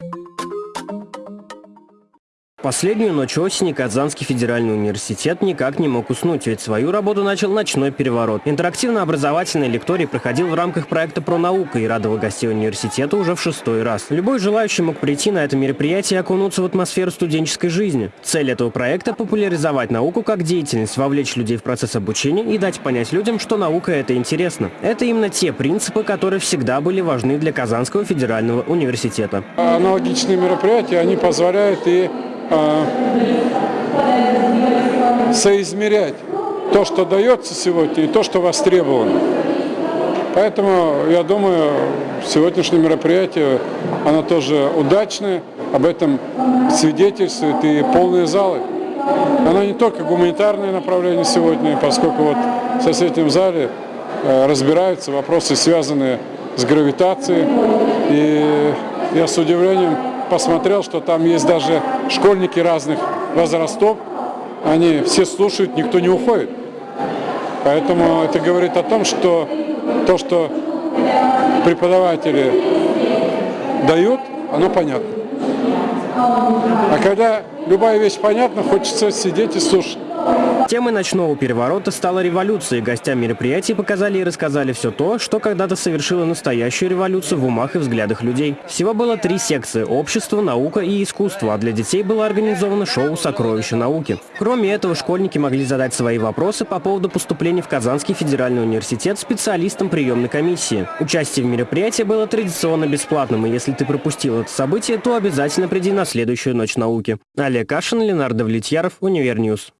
you Последнюю ночь осени Казанский федеральный университет никак не мог уснуть, ведь свою работу начал ночной переворот. Интерактивно-образовательный лекторий проходил в рамках проекта «Про наука» и радовал гостей университета уже в шестой раз. Любой желающий мог прийти на это мероприятие и окунуться в атмосферу студенческой жизни. Цель этого проекта – популяризовать науку как деятельность, вовлечь людей в процесс обучения и дать понять людям, что наука – это интересно. Это именно те принципы, которые всегда были важны для Казанского федерального университета. Аналогичные мероприятия, они позволяют и а, соизмерять то, что дается сегодня, и то, что востребовано. Поэтому, я думаю, сегодняшнее мероприятие, оно тоже удачное, об этом свидетельствуют и полные залы. Оно не только гуманитарное направление сегодня, поскольку вот в соседнем зале э, разбираются вопросы, связанные с гравитацией. И я с удивлением посмотрел, что там есть даже школьники разных возрастов. Они все слушают, никто не уходит. Поэтому это говорит о том, что то, что преподаватели дают, оно понятно. А когда любая вещь понятна, хочется сидеть и слушать. Темой ночного переворота стала революция. Гостям мероприятий показали и рассказали все то, что когда-то совершило настоящую революцию в умах и взглядах людей. Всего было три секции – общество, наука и искусство, а для детей было организовано шоу «Сокровища науки». Кроме этого, школьники могли задать свои вопросы по поводу поступления в Казанский федеральный университет специалистам приемной комиссии. Участие в мероприятии было традиционно бесплатным, и если ты пропустил это событие, то обязательно приди на следующую ночь науки. Олег Кашин, Ленар Давлетьяров, Универ News.